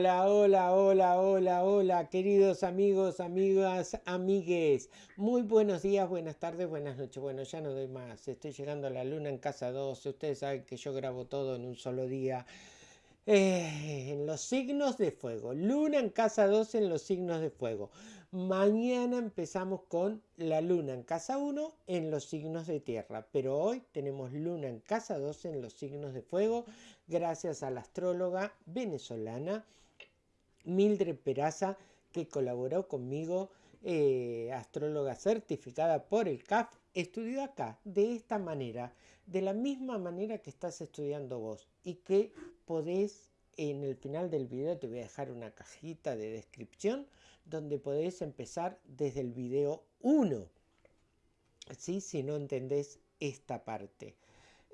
Hola, hola, hola, hola, hola, queridos amigos, amigas, amigues. Muy buenos días, buenas tardes, buenas noches. Bueno, ya no doy más. Estoy llegando a la luna en casa 12. Ustedes saben que yo grabo todo en un solo día. Eh, en los signos de fuego. Luna en casa 12 en los signos de fuego. Mañana empezamos con la luna en casa 1 en los signos de tierra. Pero hoy tenemos luna en casa 12 en los signos de fuego. Gracias a la astróloga venezolana Mildred Peraza que colaboró conmigo. Eh, astróloga certificada por el CAF. Estudió acá de esta manera. De la misma manera que estás estudiando vos. Y que podés, en el final del video te voy a dejar una cajita de descripción donde podés empezar desde el video 1, ¿sí? si no entendés esta parte.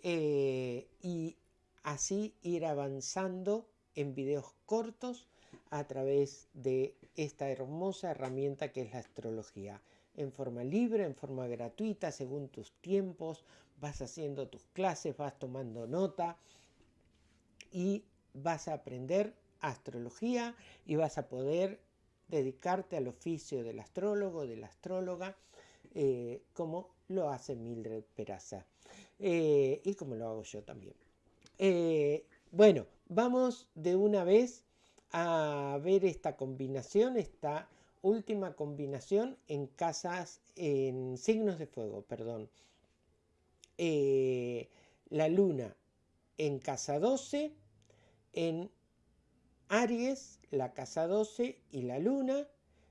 Eh, y así ir avanzando en videos cortos a través de esta hermosa herramienta que es la astrología. En forma libre, en forma gratuita, según tus tiempos, vas haciendo tus clases, vas tomando nota y vas a aprender astrología y vas a poder dedicarte al oficio del astrólogo, de la astróloga, eh, como lo hace Mildred Peraza eh, y como lo hago yo también. Eh, bueno, vamos de una vez a ver esta combinación, esta última combinación en casas, en signos de fuego, perdón. la luna en casa 12, en Aries, la casa 12 y la luna.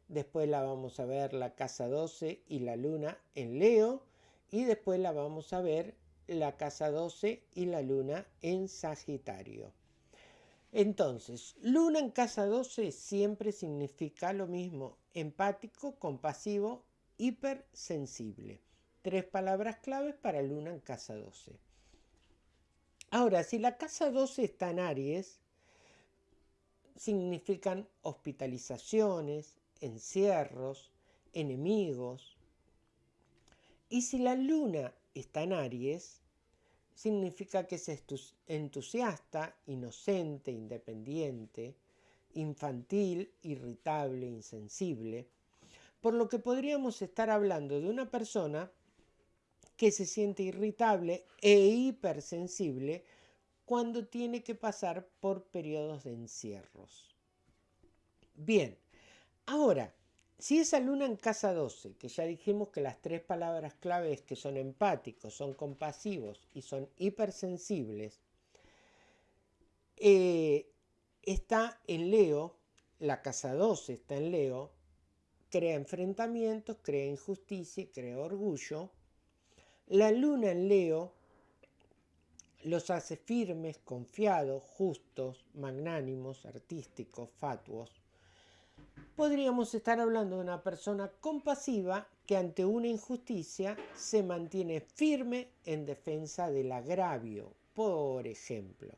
Después la vamos a ver la casa 12 y la luna en Leo. Y después la vamos a ver la casa 12 y la luna en Sagitario. Entonces, luna en casa 12 siempre significa lo mismo, empático, compasivo, hipersensible. Tres palabras claves para luna en casa 12. Ahora, si la casa 12 está en Aries, significan hospitalizaciones, encierros, enemigos. Y si la luna está en Aries, significa que es entusiasta, inocente, independiente, infantil, irritable, insensible, por lo que podríamos estar hablando de una persona que se siente irritable e hipersensible cuando tiene que pasar por periodos de encierros. Bien, ahora, si esa luna en casa 12, que ya dijimos que las tres palabras claves que son empáticos, son compasivos y son hipersensibles, eh, está en Leo, la casa 12 está en Leo, crea enfrentamientos, crea injusticia, crea orgullo, la luna en Leo los hace firmes, confiados, justos, magnánimos, artísticos, fatuos. Podríamos estar hablando de una persona compasiva que ante una injusticia se mantiene firme en defensa del agravio, por ejemplo.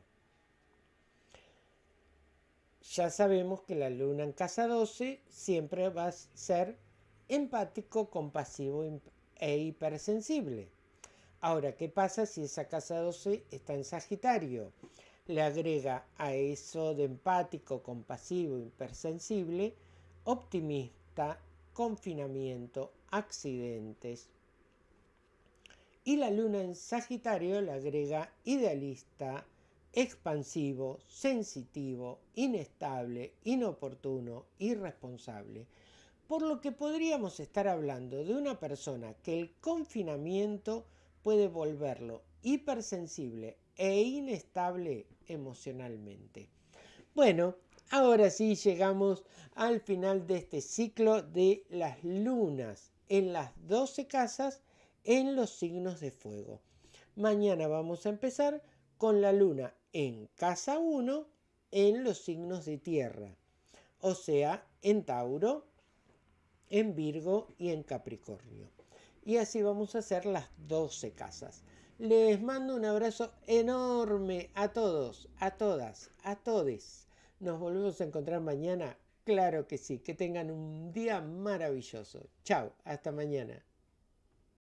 Ya sabemos que la luna en casa 12 siempre va a ser empático, compasivo e hipersensible. Ahora, ¿qué pasa si esa casa 12 está en Sagitario? Le agrega a eso de empático, compasivo, hipersensible, optimista, confinamiento, accidentes. Y la luna en Sagitario le agrega idealista, expansivo, sensitivo, inestable, inoportuno, irresponsable. Por lo que podríamos estar hablando de una persona que el confinamiento puede volverlo hipersensible e inestable emocionalmente. Bueno, ahora sí llegamos al final de este ciclo de las lunas en las 12 casas en los signos de fuego. Mañana vamos a empezar con la luna en casa 1 en los signos de tierra, o sea, en Tauro, en Virgo y en Capricornio. Y así vamos a hacer las 12 casas. Les mando un abrazo enorme a todos, a todas, a todes. Nos volvemos a encontrar mañana. Claro que sí. Que tengan un día maravilloso. Chao. Hasta mañana.